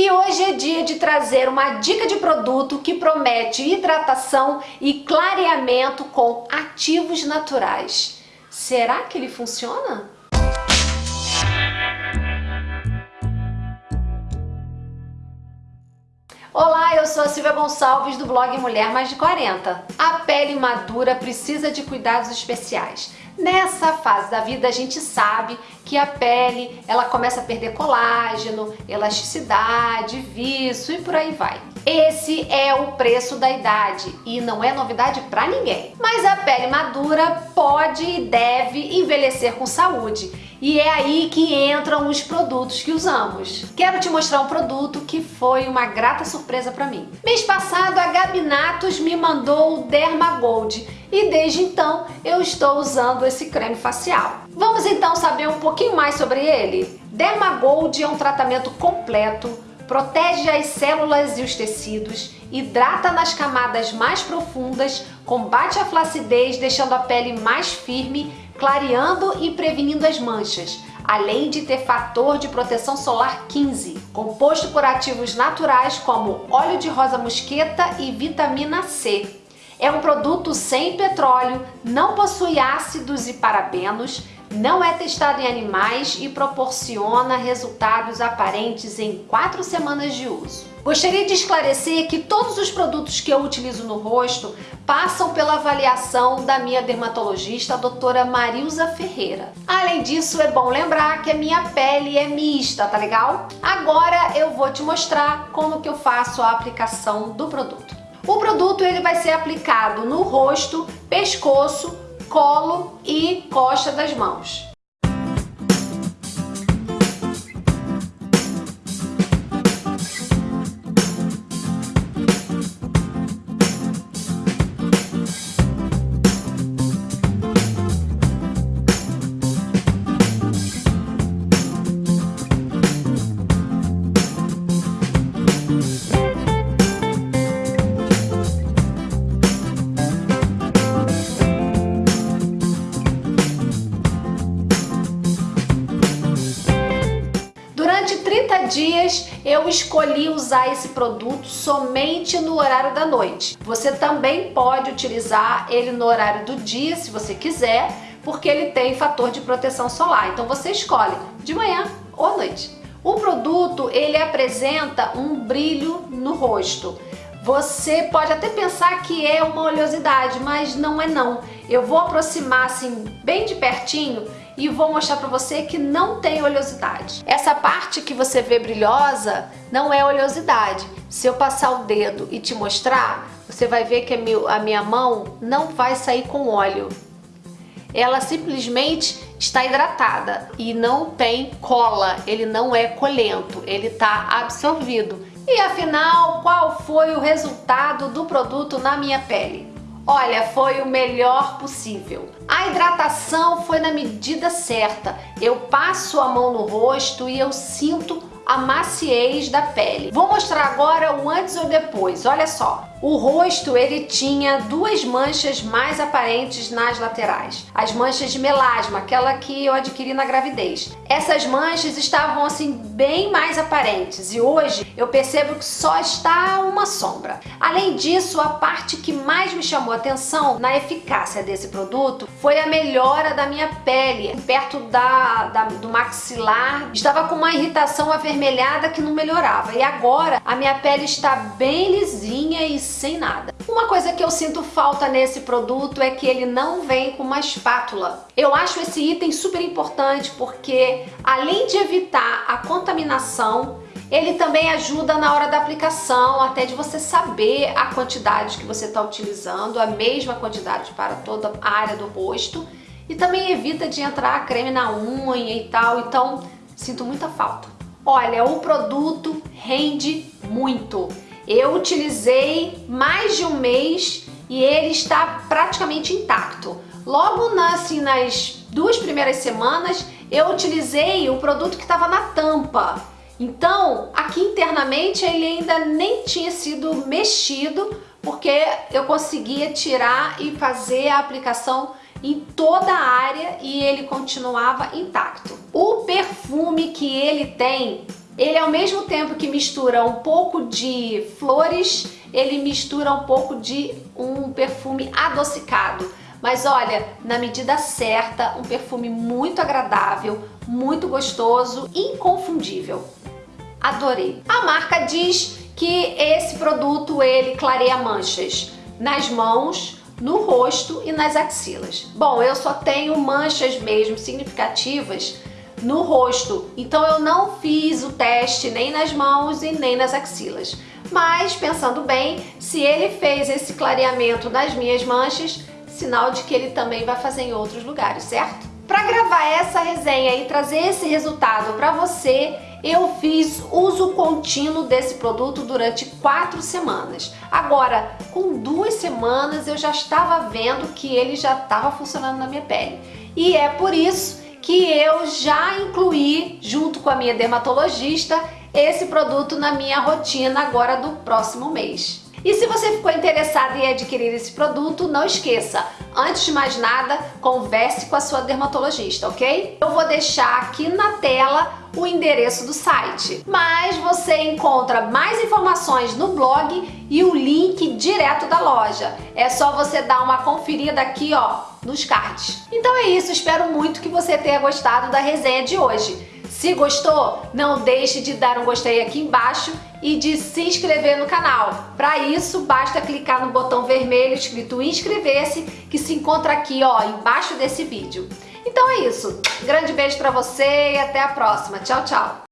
E hoje é dia de trazer uma dica de produto que promete hidratação e clareamento com ativos naturais. Será que ele funciona? Olá, eu sou a Silvia Gonçalves do blog Mulher Mais de 40. A pele madura precisa de cuidados especiais. Nessa fase da vida a gente sabe que a pele ela começa a perder colágeno, elasticidade, viço e por aí vai. Esse é o preço da idade e não é novidade para ninguém. Mas a pele madura pode e deve envelhecer com saúde e é aí que entram os produtos que usamos. Quero te mostrar um produto que foi uma grata surpresa para mim. Mês passado a Gabinatos me mandou o Derma Gold e desde então eu estou usando esse creme facial. Vamos então saber um pouquinho mais sobre ele? Derma Gold é um tratamento completo, protege as células e os tecidos, hidrata nas camadas mais profundas, combate a flacidez deixando a pele mais firme clareando e prevenindo as manchas, além de ter fator de proteção solar 15, composto por ativos naturais como óleo de rosa mosqueta e vitamina C. É um produto sem petróleo, não possui ácidos e parabenos, não é testado em animais e proporciona resultados aparentes em 4 semanas de uso. Gostaria de esclarecer que todos os produtos que eu utilizo no rosto passam pela avaliação da minha dermatologista, a doutora Marilza Ferreira. Além disso, é bom lembrar que a minha pele é mista, tá legal? Agora eu vou te mostrar como que eu faço a aplicação do produto. O produto ele vai ser aplicado no rosto, pescoço, colo e costa das mãos. Eu escolhi usar esse produto somente no horário da noite. Você também pode utilizar ele no horário do dia, se você quiser, porque ele tem fator de proteção solar. Então você escolhe de manhã ou à noite. O produto ele apresenta um brilho no rosto. Você pode até pensar que é uma oleosidade, mas não é não. Eu vou aproximar assim bem de pertinho e vou mostrar para você que não tem oleosidade. Essa parte que você vê brilhosa não é oleosidade. Se eu passar o dedo e te mostrar, você vai ver que a minha mão não vai sair com óleo. Ela simplesmente está hidratada e não tem cola, ele não é colento, ele está absorvido. E afinal, qual foi o resultado do produto na minha pele? Olha, foi o melhor possível. A hidratação foi na medida certa. Eu passo a mão no rosto e eu sinto a maciez da pele. Vou mostrar agora o antes ou depois, olha só. O rosto ele tinha duas manchas mais aparentes nas laterais. As manchas de melasma, aquela que eu adquiri na gravidez. Essas manchas estavam assim bem mais aparentes e hoje eu percebo que só está uma sombra. Além disso, a parte que mais me chamou atenção na eficácia desse produto foi a melhora da minha pele. Perto da, da do maxilar estava com uma irritação avermelhada que não melhorava e agora a minha pele está bem lisinha e sem nada. Uma coisa que eu sinto falta nesse produto é que ele não vem com uma espátula. Eu acho esse item super importante porque além de evitar a contaminação, ele também ajuda na hora da aplicação, até de você saber a quantidade que você está utilizando, a mesma quantidade para toda a área do rosto. E também evita de entrar creme na unha e tal, então sinto muita falta. Olha, o produto rende muito. Eu utilizei mais de um mês e ele está praticamente intacto. Logo assim, nas duas primeiras semanas, eu utilizei o produto que estava na tampa. Então, aqui internamente ele ainda nem tinha sido mexido, porque eu conseguia tirar e fazer a aplicação em toda a área e ele continuava intacto. O perfume que ele tem Ele ao mesmo tempo que mistura um pouco de flores, ele mistura um pouco de um perfume adocicado. Mas olha, na medida certa, um perfume muito agradável, muito gostoso, inconfundível. Adorei. A marca diz que esse produto ele clareia manchas nas mãos, no rosto e nas axilas. Bom, eu só tenho manchas mesmo significativas no rosto. Então eu não fiz o teste nem nas mãos e nem nas axilas. Mas pensando bem, se ele fez esse clareamento nas minhas manchas, sinal de que ele também vai fazer em outros lugares, certo? Para gravar essa resenha e trazer esse resultado para você, eu fiz uso contínuo desse produto durante quatro semanas. Agora, com duas semanas eu já estava vendo que ele já estava funcionando na minha pele. E é por isso que eu já incluí, junto com a minha dermatologista, esse produto na minha rotina agora do próximo mês. E se você ficou interessado em adquirir esse produto, não esqueça, antes de mais nada, converse com a sua dermatologista, ok? Eu vou deixar aqui na tela o endereço do site, mas você encontra mais informações no blog e o link direto da loja. É só você dar uma conferida aqui, ó, nos cards. Então é isso, espero muito que você tenha gostado da resenha de hoje. Se gostou, não deixe de dar um gostei aqui embaixo e de se inscrever no canal. Para isso, basta clicar no botão vermelho escrito inscrever-se que se encontra aqui ó, embaixo desse vídeo. Então é isso. Grande beijo para você e até a próxima. Tchau, tchau.